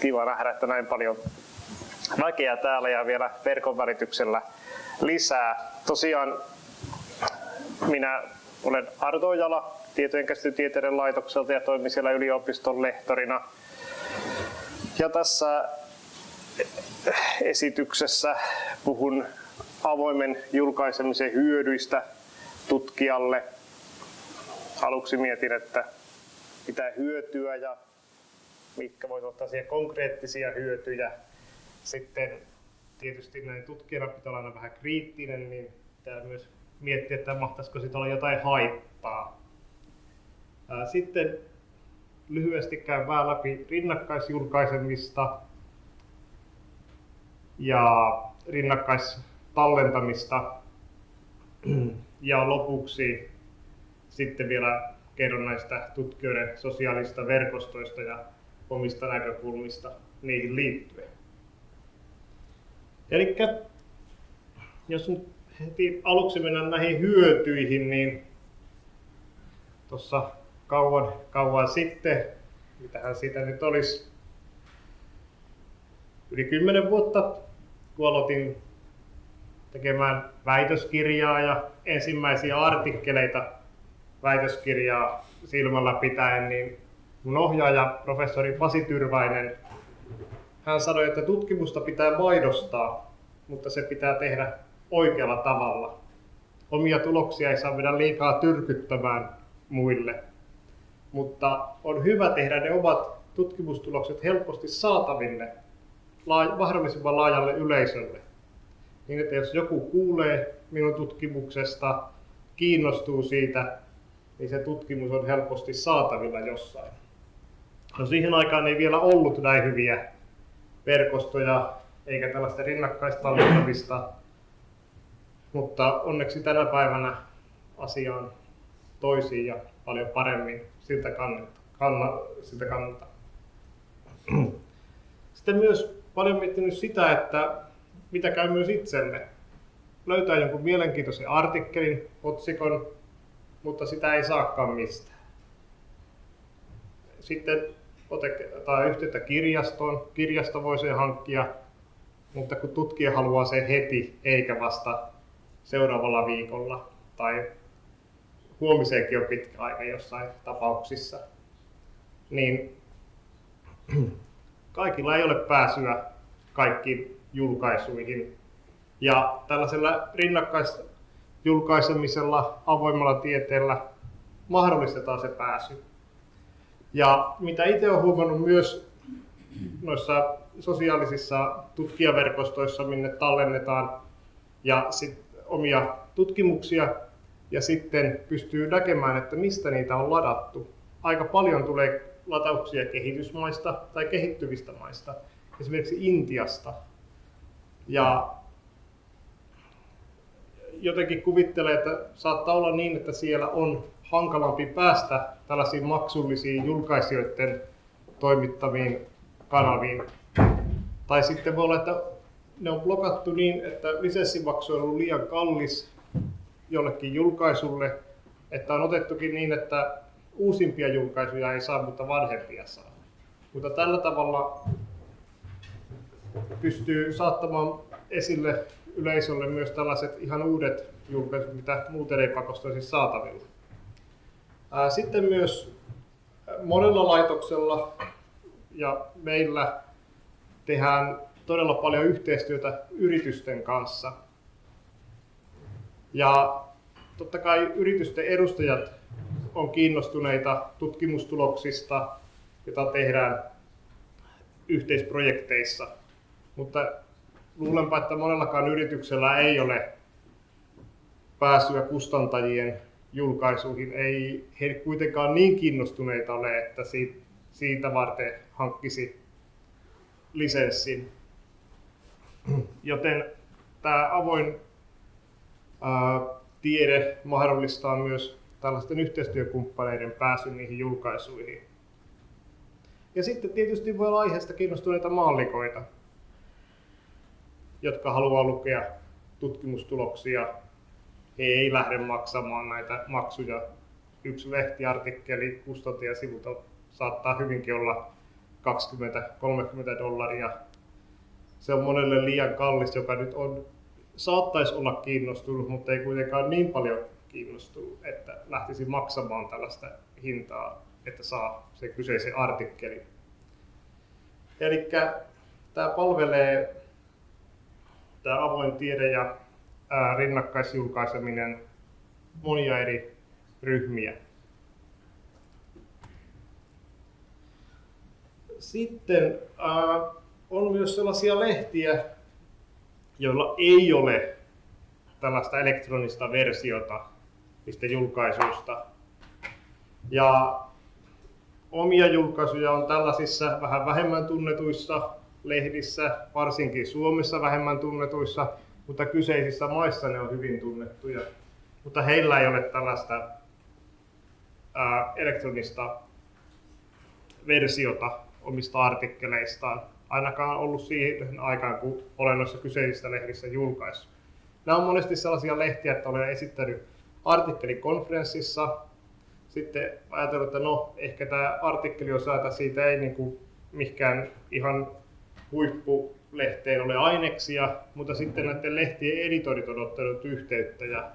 kiva nähdä, että näin paljon väkeä täällä ja vielä verkon välityksellä lisää. Tosiaan minä olen Arto Ojala tietojen käsitytieteiden laitokselta ja toimin siellä yliopiston lehtorina. Ja tässä esityksessä puhun avoimen julkaisemisen hyödyistä tutkijalle. Aluksi mietin, että mitä hyötyä ja mitkä voisivat olla konkreettisia hyötyjä. Sitten tietysti näin tutkijana pitää olla aina vähän kriittinen, niin pitää myös miettiä, että mahtaisiko siitä olla jotain haittaa. Sitten lyhyesti käyn vähän läpi rinnakkaisjulkaisemista ja rinnakkaistallentamista. Ja lopuksi sitten vielä kerron näistä tutkijoiden sosiaalista verkostoista ja omista näkökulmista niihin liittyen. Eli jos nyt heti aluksi mennään näihin hyötyihin, niin tuossa kauan, kauan sitten, mitähän siitä nyt olisi, yli 10 vuotta, kun aloitin tekemään väitöskirjaa ja ensimmäisiä artikkeleita väitöskirjaa silmällä pitäen, niin mun ohjaaja, professori Pasi Tyrväinen, hän sanoi, että tutkimusta pitää maidostaa, mutta se pitää tehdä oikealla tavalla. Omia tuloksia ei saa mennä liikaa tyrkyttämään muille, mutta on hyvä tehdä ne omat tutkimustulokset helposti saataville mahdollisimman laajalle yleisölle. Niin että jos joku kuulee minun tutkimuksesta, kiinnostuu siitä, niin se tutkimus on helposti saatavilla jossain. No siihen aikaan ei vielä ollut näin hyviä verkostoja eikä tällaista rinnakkaistallentamista, mutta onneksi tänä päivänä asia on toisiin ja paljon paremmin siltä kannalta. Kanna, siltä kannalta. Sitten myös paljon miettinyt sitä, että mitä käy myös itselle. Löytää jonkun mielenkiintoisen artikkelin, otsikon, mutta sitä ei saakaan mistään. Sitten ottaa yhteyttä kirjastoon. Kirjasto voi sen hankkia, mutta kun tutkija haluaa sen heti eikä vasta seuraavalla viikolla tai huomiseenkin on pitkä aika jossain tapauksissa, niin kaikilla ei ole pääsyä kaikkiin julkaisuihin. Ja tällaisella rinnakkaisjulkaisemisella, avoimella tieteellä mahdollistetaan se pääsy. Ja mitä itse olen huomannut myös noissa sosiaalisissa tutkijaverkostoissa, minne tallennetaan ja sit omia tutkimuksia ja sitten pystyy näkemään, että mistä niitä on ladattu. Aika paljon tulee latauksia kehitysmaista tai kehittyvistä maista, esimerkiksi Intiasta. Ja jotenkin kuvittelee, että saattaa olla niin, että siellä on hankalampi päästä tällaisiin maksullisiin julkaisijoiden toimittamiin kanaviin. Tai sitten voi olla, että ne on blokattu niin, että lisenssimaksu on ollut liian kallis jollekin julkaisulle, että on otettukin niin, että uusimpia julkaisuja ei saa, mutta vanhempia saa. Mutta tällä tavalla pystyy saattamaan esille yleisölle myös tällaiset ihan uudet julkaisut, mitä muuten ei pakosta olisi saatavilla. Sitten myös monella laitoksella ja meillä tehdään todella paljon yhteistyötä yritysten kanssa. Ja totta kai yritysten edustajat on kiinnostuneita tutkimustuloksista, joita tehdään yhteisprojekteissa. Mutta luulenpa, että monellakaan yrityksellä ei ole pääsyä kustantajien julkaisuihin. Ei he kuitenkaan niin kiinnostuneita ole, että siitä varten hankkisi lisenssin. Joten tämä avoin tiede mahdollistaa myös tällaisten yhteistyökumppaneiden pääsyn niihin julkaisuihin. Ja sitten tietysti voi olla aiheesta kiinnostuneita maallikoita, jotka haluaa lukea tutkimustuloksia. He ei lähde maksamaan näitä maksuja. Yksi lehtiartikkeli kustantajasivulta saattaa hyvinkin olla 20-30 dollaria. Se on monelle liian kallis, joka nyt on, saattaisi olla kiinnostunut, mutta ei kuitenkaan niin paljon kiinnostunut, että lähtisi maksamaan tällaista hintaa, että saa se kyseisen artikkelin. Eli tämä palvelee tämä avoin tiede ja rinnakkaisjulkaiseminen monia eri ryhmiä. Sitten on myös sellaisia lehtiä, joilla ei ole tällaista elektronista versiota niistä julkaisuista. Ja omia julkaisuja on tällaisissa vähän vähemmän tunnetuissa lehdissä, varsinkin Suomessa vähemmän tunnetuissa, mutta kyseisissä maissa ne on hyvin tunnettuja. Mutta heillä ei ole tällaista ää, elektronista versiota omista artikkeleistaan, ainakaan ollut siihen aikaan, kun olen noissa kyseisissä lehdissä julkaissut. Nämä on monesti sellaisia lehtiä, että olen esittänyt artikkelikonferenssissa, sitten ajatellut, että no, ehkä tämä artikkeli on saata siitä ei niin kuin mikään ihan huippulehteen ole aineksia, mutta sitten näiden lehtien editorit on ottanut yhteyttä ja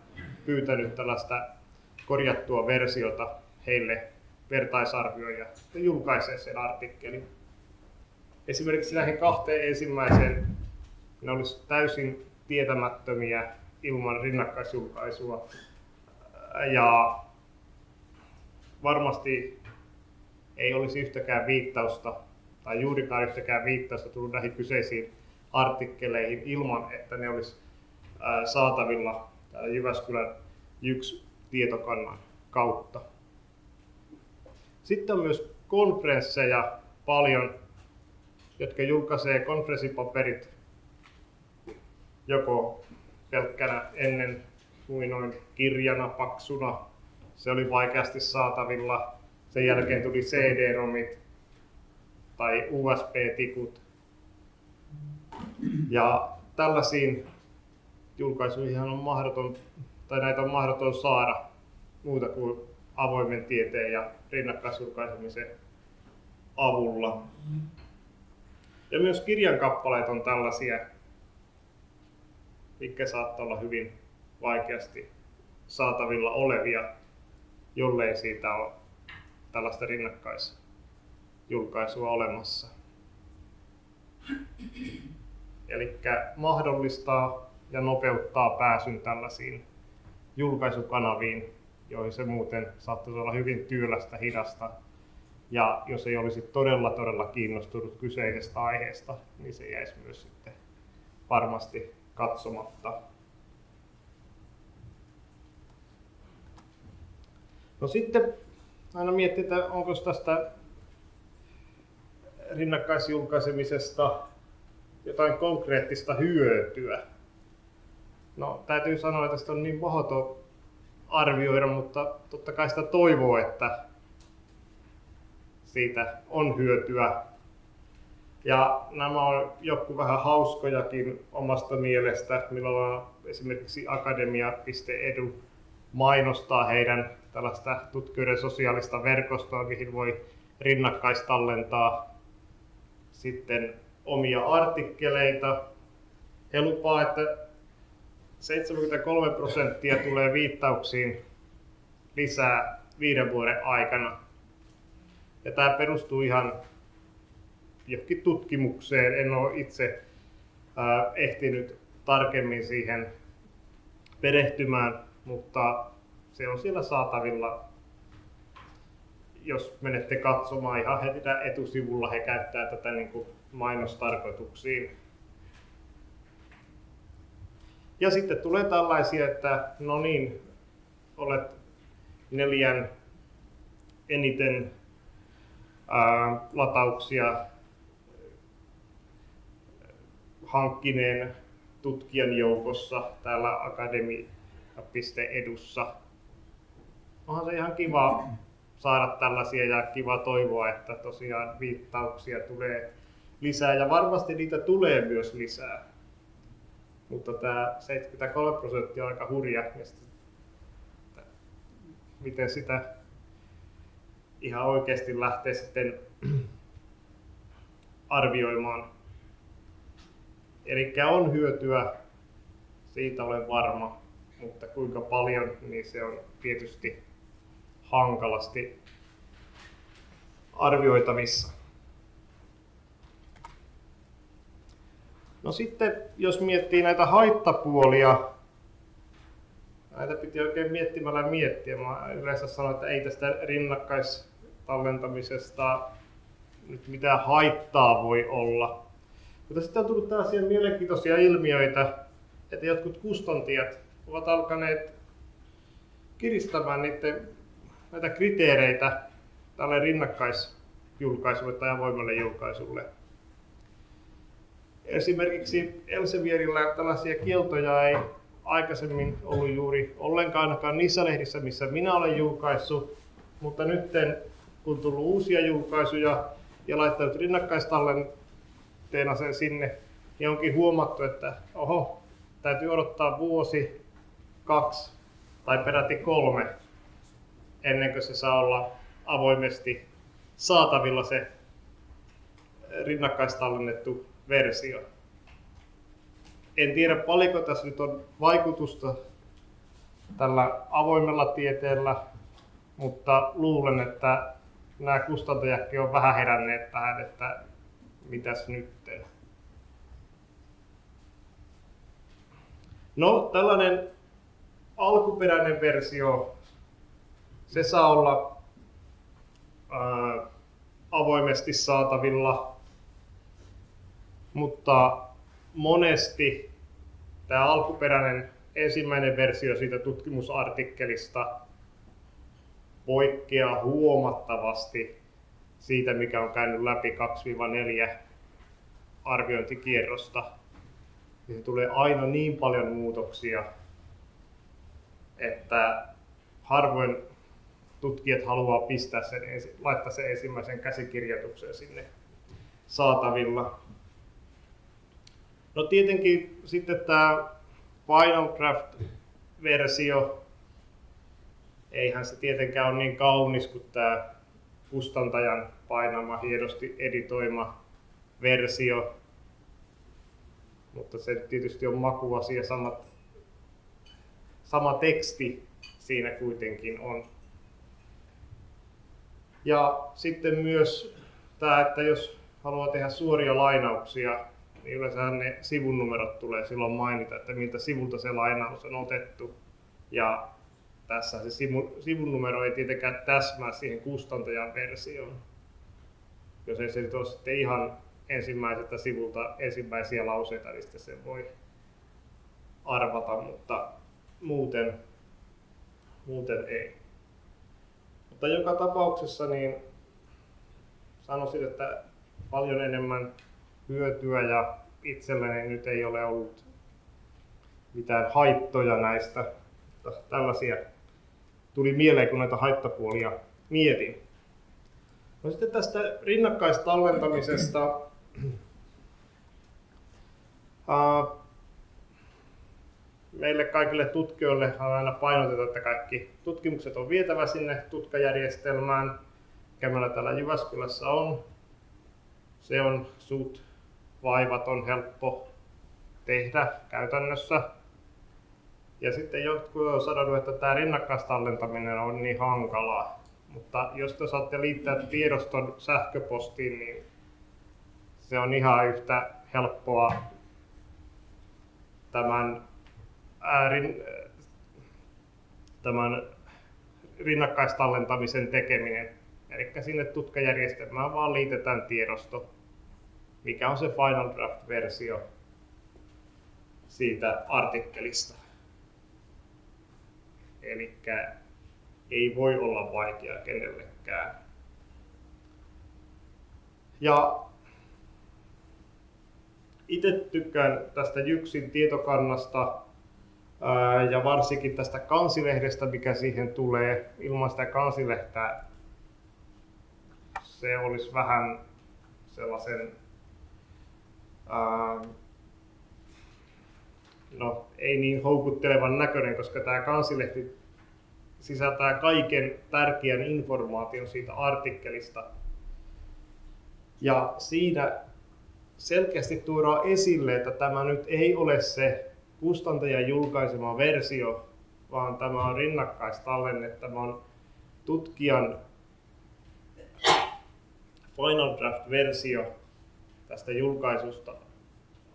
pyytänyt tällaista korjattua versiota heille vertaisarvioon ja julkaisee sen artikkelin. Esimerkiksi näihin kahteen ensimmäiseen ne olisi täysin tietämättömiä ilman rinnakkaisjulkaisua. Ja varmasti ei olisi yhtäkään viittausta tai juurikaan yhtäkään viittausta tullut näihin kyseisiin artikkeleihin ilman, että ne olisi saatavilla Jyväskylän yksi tietokannan kautta. Sitten on myös konferensseja paljon, jotka julkaisee konferenssipaperit joko pelkkänä ennen kuin noin kirjana paksuna. Se oli vaikeasti saatavilla. Sen jälkeen tuli CD-romit tai USB-tikut. Ja tällaisiin julkaisuihin on mahdoton, tai näitä on mahdoton saada muuta kuin avoimen tieteen ja rinnakkaisjulkaisemisen avulla. Ja myös kirjan kappaleet on tällaisia, mikä saattaa olla hyvin vaikeasti saatavilla olevia, jollei siitä ole tällaista rinnakkaisjulkaisua olemassa. Eli mahdollistaa ja nopeuttaa pääsyn tällaisiin julkaisukanaviin, joihin se muuten saattaisi olla hyvin työlästä, hidasta. Ja jos ei olisi todella, todella kiinnostunut kyseisestä aiheesta, niin se jäisi myös sitten varmasti katsomatta. No sitten aina miettii, että onko tästä rinnakkaisjulkaisemisesta jotain konkreettista hyötyä. No täytyy sanoa, että tästä on niin mahdoton arvioida, mutta totta kai sitä toivoo, että siitä on hyötyä. Ja nämä on joku vähän hauskojakin omasta mielestä, millä esimerkiksi akademia.edu mainostaa heidän tällaista tutkijoiden sosiaalista verkostoa, mihin voi rinnakkaistallentaa sitten omia artikkeleita. He lupaa, että 73 prosenttia tulee viittauksiin lisää viiden vuoden aikana. Ja tämä perustuu ihan johonkin tutkimukseen. En ole itse ää, ehtinyt tarkemmin siihen perehtymään, mutta se on siellä saatavilla. Jos menette katsomaan ihan heti etusivulla, he käyttää tätä niin kuin mainostarkoituksiin. Ja sitten tulee tällaisia, että no niin, olet neljän eniten ää, latauksia hankkineen tutkijan joukossa täällä akademia.edussa. Onhan se ihan kiva saada tällaisia ja kiva toivoa, että tosiaan viittauksia tulee lisää ja varmasti niitä tulee myös lisää. Mutta tämä 73 prosenttia on aika hurja. Ja sitten, miten sitä ihan oikeasti lähtee sitten arvioimaan. Eli on hyötyä, siitä olen varma, mutta kuinka paljon, niin se on tietysti hankalasti arvioitavissa. No sitten, jos miettii näitä haittapuolia, näitä piti oikein miettimällä miettiä. Mä yleensä sanon, että ei tästä rinnakkaistallentamisesta nyt mitään haittaa voi olla. Mutta sitten on tullut tällaisia mielenkiintoisia ilmiöitä, että jotkut kustantajat ovat alkaneet kiristämään niiden, näitä kriteereitä tälle rinnakkaisjulkaisulle tai avoimelle julkaisulle. Esimerkiksi Elsevierillä tällaisia kieltoja ei aikaisemmin ollut juuri ollenkaan ainakaan niissä lehdissä, missä minä olen julkaissut, mutta nyt kun tullut uusia julkaisuja ja laittanut rinnakkaistallenteena sen sinne, niin onkin huomattu, että oho, täytyy odottaa vuosi, kaksi tai peräti kolme ennen kuin se saa olla avoimesti saatavilla se rinnakkaistallennettu versio. En tiedä paljonko tässä nyt on vaikutusta tällä avoimella tieteellä, mutta luulen, että nämä kustantajatkin on vähän heränneet tähän, että mitäs nyt. No, tällainen alkuperäinen versio, se saa olla ää, avoimesti saatavilla, mutta monesti tämä alkuperäinen ensimmäinen versio siitä tutkimusartikkelista poikkeaa huomattavasti siitä, mikä on käynyt läpi 2-4 arviointikierrosta. Ja se tulee aina niin paljon muutoksia, että harvoin tutkijat haluaa pistää sen, laittaa sen ensimmäisen käsikirjoituksen sinne saatavilla. No tietenkin sitten tämä Final Draft-versio, eihän se tietenkään ole niin kaunis kuin tämä kustantajan painama, hienosti editoima versio. Mutta se tietysti on makuasia, samat, sama teksti siinä kuitenkin on. Ja sitten myös tämä, että jos haluaa tehdä suoria lainauksia niin yleensä ne sivun numerot tulee silloin mainita, että miltä sivulta se lainaus on otettu. Ja tässä se sivu, sivun numero ei tietenkään täsmää siihen kustantajan versioon. Jos ei se ole sitten ihan ensimmäiseltä sivulta ensimmäisiä lauseita, niin sitten se voi arvata, mutta muuten, muuten ei. Mutta joka tapauksessa niin sanoisin, että paljon enemmän hyötyä ja itselleni nyt ei ole ollut mitään haittoja näistä. Tällaisia tuli mieleen, kun näitä haittapuolia mietin. No sitten tästä rinnakkaistallentamisesta. Meille kaikille tutkijoille on aina painotettu, että kaikki tutkimukset on vietävä sinne tutkajärjestelmään, mikä meillä täällä Jyväskylässä on. Se on suht vaivat on helppo tehdä käytännössä. Ja sitten jotkut on sanonut, että tämä rinnakkaistallentaminen on niin hankalaa. Mutta jos te saatte liittää tiedoston sähköpostiin, niin se on ihan yhtä helppoa tämän, äärin, tämän rinnakkaistallentamisen tekeminen. Eli sinne tutkajärjestelmään vaan liitetään tiedosto mikä on se Final Draft-versio siitä artikkelista. Eli ei voi olla vaikea kenellekään. Ja itse tykkään tästä Jyksin tietokannasta ja varsinkin tästä kansilehdestä, mikä siihen tulee. Ilman sitä kansilehtää se olisi vähän sellaisen Ähm, no ei niin houkuttelevan näköinen, koska tämä kansilehti sisältää kaiken tärkeän informaation siitä artikkelista. Ja siinä selkeästi tuodaan esille, että tämä nyt ei ole se kustantajan julkaisema versio, vaan tämä on rinnakkaistallenne. Tämä on tutkijan Final Draft-versio tästä julkaisusta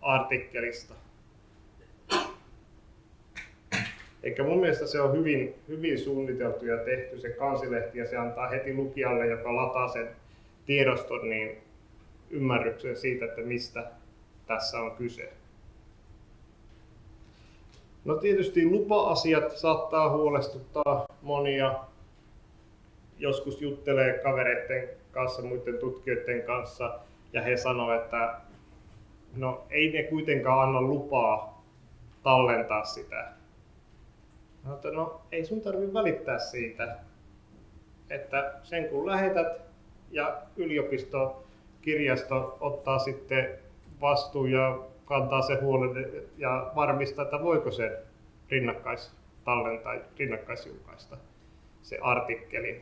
artikkelista. Eikä mun mielestä se on hyvin, hyvin suunniteltu ja tehty se kansilehti ja se antaa heti lukijalle, joka lataa sen tiedoston, niin ymmärryksen siitä, että mistä tässä on kyse. No tietysti lupa-asiat saattaa huolestuttaa monia. Joskus juttelee kavereiden kanssa, muiden tutkijoiden kanssa, ja he sanoo, että no ei ne kuitenkaan anna lupaa tallentaa sitä. No, että no ei sun tarvi välittää siitä, että sen kun lähetät ja yliopisto, kirjasto ottaa sitten vastuun ja kantaa se huolen ja varmistaa, että voiko se rinnakkais tallentaa, rinnakkaisjulkaista se artikkeli.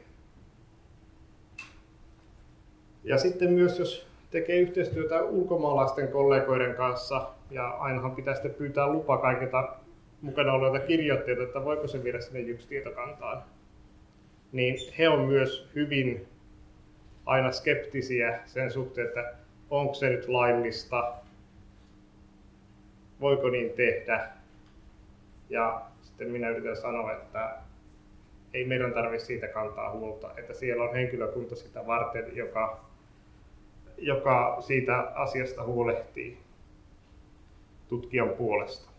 Ja sitten myös jos tekee yhteistyötä ulkomaalaisten kollegoiden kanssa, ja ainahan pitää sitten pyytää lupa kaikilta mukana olevilta kirjoittajilta, että voiko se viedä sinne yksi tietokantaan, niin he on myös hyvin aina skeptisiä sen suhteen, että onko se nyt laillista, voiko niin tehdä. Ja sitten minä yritän sanoa, että ei meidän tarvitse siitä kantaa huolta, että siellä on henkilökunta sitä varten, joka, joka siitä asiasta huolehtii tutkijan puolesta,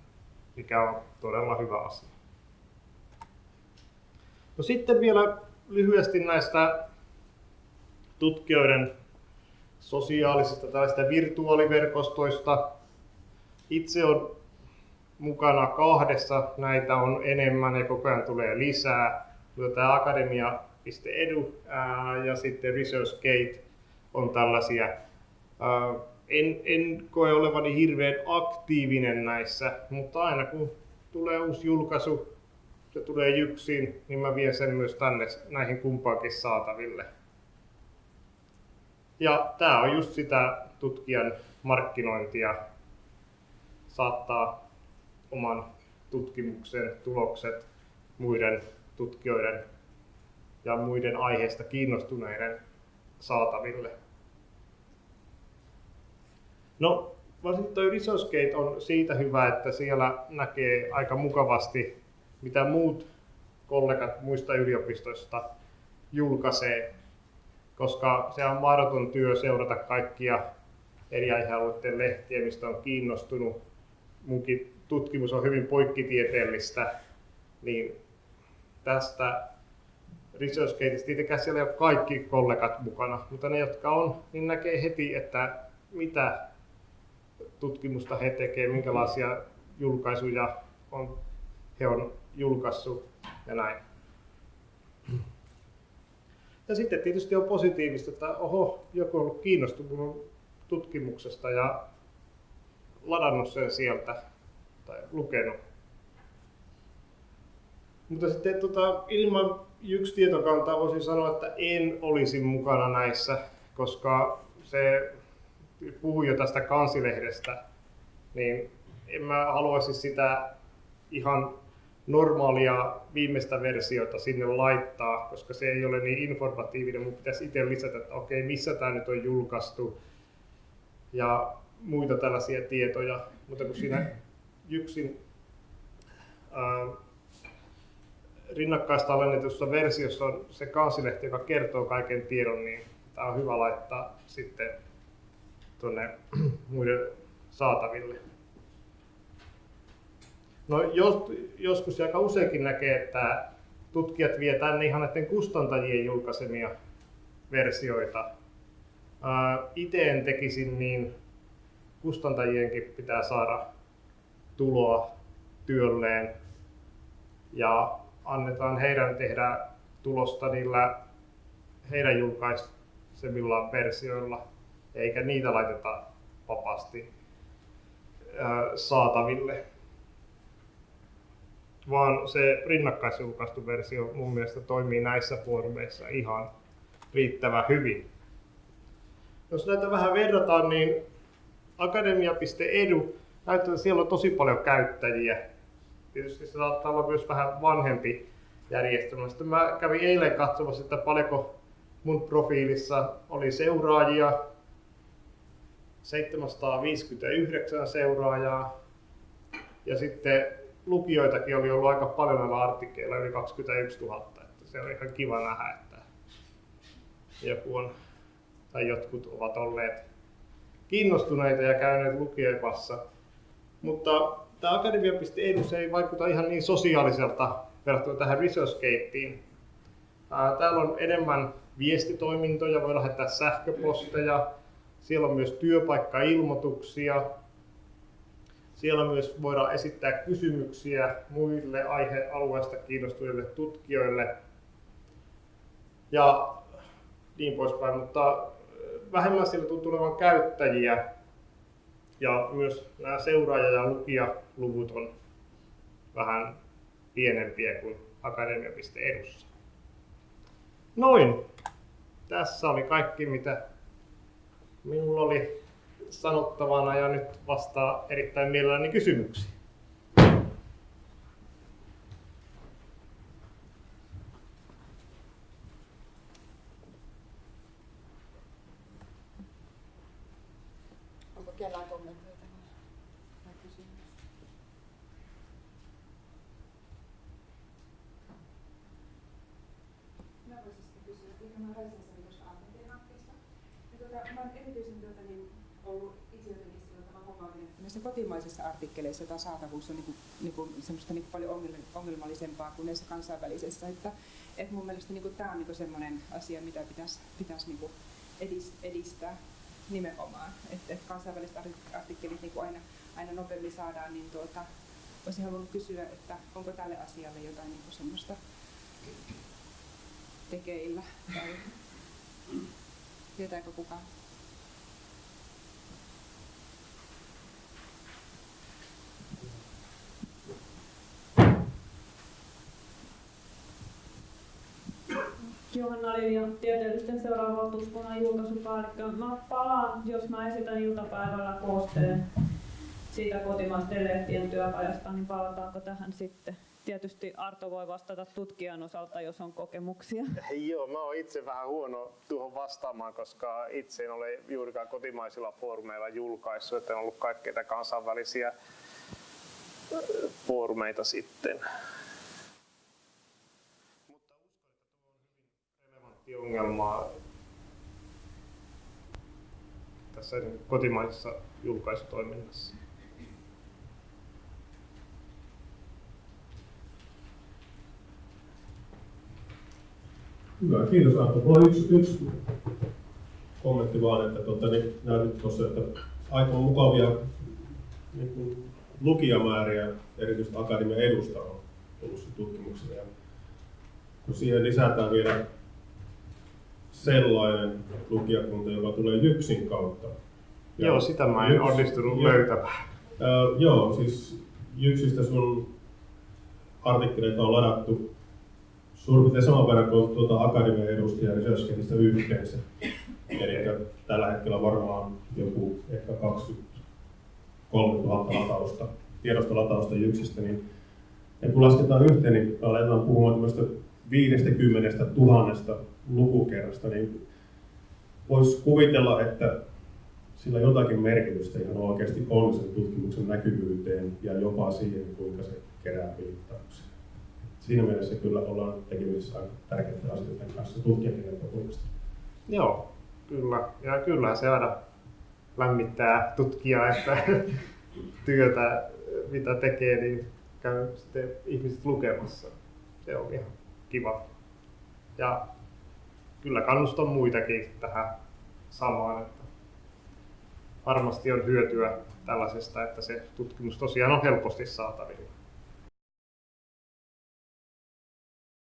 mikä on todella hyvä asia. No sitten vielä lyhyesti näistä tutkijoiden sosiaalisista tällaista virtuaaliverkostoista. Itse on mukana kahdessa, näitä on enemmän ja koko ajan tulee lisää. Tämä akademia.edu ja sitten ResearchGate on tällaisia. En, en koe olevani hirveän aktiivinen näissä, mutta aina kun tulee uusi julkaisu, se tulee jyksiin, niin mä vien sen myös tänne näihin kumpaankin saataville. Ja tämä on just sitä tutkijan markkinointia, saattaa oman tutkimuksen tulokset muiden tutkijoiden ja muiden aiheesta kiinnostuneiden saataville. No, varsinkin tuo ResourceGate on siitä hyvä, että siellä näkee aika mukavasti, mitä muut kollegat muista yliopistoista julkaisee koska se on mahdoton työ seurata kaikkia eri aihealueiden lehtiä, mistä on kiinnostunut. Munkin tutkimus on hyvin poikkitieteellistä, niin tästä ResearchGateista, tietenkään siellä ei ole kaikki kollegat mukana, mutta ne, jotka on, niin näkee heti, että mitä tutkimusta he tekevät, minkälaisia julkaisuja on, he on julkaissut ja näin. Ja sitten tietysti on positiivista, että oho, joku on ollut kiinnostunut tutkimuksesta ja ladannut sen sieltä tai lukenut. Mutta sitten tota, ilman yksi tietokantaa voisin sanoa, että en olisi mukana näissä, koska se puhuu jo tästä kansilehdestä, niin en mä haluaisi sitä ihan normaalia viimeistä versiota sinne laittaa, koska se ei ole niin informatiivinen. Mun pitäisi itse lisätä, että okei, missä tämä nyt on julkaistu ja muita tällaisia tietoja. Mutta kun siinä yksin äh, rinnakkaista alennetussa versiossa on se kansilehti, joka kertoo kaiken tiedon, niin tämä on hyvä laittaa sitten tuonne muiden saataville. No jos, joskus aika useinkin näkee, että tutkijat vie tänne ihan näiden kustantajien julkaisemia versioita. Itse en tekisin niin, kustantajienkin pitää saada tuloa työlleen ja annetaan heidän tehdä tulosta niillä heidän julkaisemillaan versioilla, eikä niitä laiteta vapaasti saataville vaan se rinnakkaisjulkaistu versio mun mielestä toimii näissä foorumeissa ihan riittävän hyvin. Jos näitä vähän verrataan, niin akademia.edu näyttää, siellä on tosi paljon käyttäjiä. Tietysti se saattaa olla myös vähän vanhempi järjestelmä. Sitten mä kävin eilen katsomassa, että paljonko mun profiilissa oli seuraajia. 759 seuraajaa. Ja sitten lukijoitakin oli ollut aika paljon näillä artikkeleilla, yli 21 000. Että se on ihan kiva nähdä, että joku on, tai jotkut ovat olleet kiinnostuneita ja käyneet lukijapassa. Mutta tämä akademia.edu ei vaikuta ihan niin sosiaaliselta verrattuna tähän ResearchGateen. Täällä on enemmän viestitoimintoja, voi lähettää sähköposteja, siellä on myös työpaikkailmoituksia, siellä myös voidaan esittää kysymyksiä muille aihealueesta kiinnostuneille tutkijoille ja niin poispäin, mutta vähemmän siellä tuntuu olevan käyttäjiä ja myös nämä seuraaja- ja lukijaluvut on vähän pienempiä kuin akademia.edussa. Noin. Tässä oli kaikki, mitä minulla oli sanottavana ja nyt vastaa erittäin mielelläni kysymyksiin. Onko kellään kommentoita tai kysymyksiä? Mä voisin sitten kysyä, että mä Raisessa tuosta Argentin hankkeesta. Oon erityisen tuota, niin, ollut itse jotenkin sillä tavalla huomaatin, että näissä kotimaisissa artikkeleissa tämä saatavuus on niin kuin, niin kuin, semmoista niin paljon ongelmallisempaa kuin näissä kansainvälisissä. Että, että mun mielestä niin kuin, tämä on niin kuin semmoinen asia, mitä pitäisi, pitäisi niin kuin edistää nimenomaan. Että et kansainväliset artikkelit niin kuin aina, aina nopeammin saadaan, niin tuota, olisin halunnut kysyä, että onko tälle asialle jotain niin kuin semmoista tekeillä tai tietääkö kukaan? Johanna Linja, tieteellisten seuraavan valtuuskunnan julkaisupäällikkö. Mä palaan, jos mä esitän iltapäivällä koosteen siitä kotimaisten lehtien työpajasta, niin palataanko tähän sitten? Tietysti Arto voi vastata tutkijan osalta, jos on kokemuksia. Joo, mä oon itse vähän huono tuohon vastaamaan, koska itse en ole juurikaan kotimaisilla foorumeilla julkaissut, että en ollut kaikkeita kansainvälisiä foorumeita sitten. Mutta uskon, että tuo on hyvin relevantti ongelma tässä kotimaisessa julkaisutoiminnassa. Hyvä, kiitos Arto. Mulla on yksi, yksi kommentti vaan, että tuota, niin näytit tuossa, että aika mukavia niin kuin, lukijamääriä erityisesti akademian edusta on tullut tutkimuksena. Ja kun siihen lisätään vielä sellainen lukijakunta, joka tulee Jyksin kautta. Ja joo, sitä mä en Jyks, onnistunut jo, löytämään. Äh, joo, siis Jyksistä sun artikkeleita on ladattu suurin piirtein saman verran kuin tuota akademian edustajia Researchgetistä yhteensä. Eli tällä hetkellä varmaan joku ehkä 23 000 latausta, tiedostolatausta yksistä, niin ja kun lasketaan yhteen, niin aletaan puhumaan tämmöistä 50 000 lukukerrasta, niin voisi kuvitella, että sillä jotakin merkitystä ihan oikeasti on sen tutkimuksen näkyvyyteen ja jopa siihen, kuinka se kerää viittauksia siinä mielessä kyllä ollaan tekemisissä aika tärkeiden asioiden kanssa tutkijan näkökulmasta. Joo, kyllä. Ja kyllä se aina lämmittää tutkijaa, että työtä, mitä tekee, niin käy sitten ihmiset lukemassa. Se on ihan kiva. Ja kyllä kannustan muitakin tähän samaan, että varmasti on hyötyä tällaisesta, että se tutkimus tosiaan on helposti saatavilla.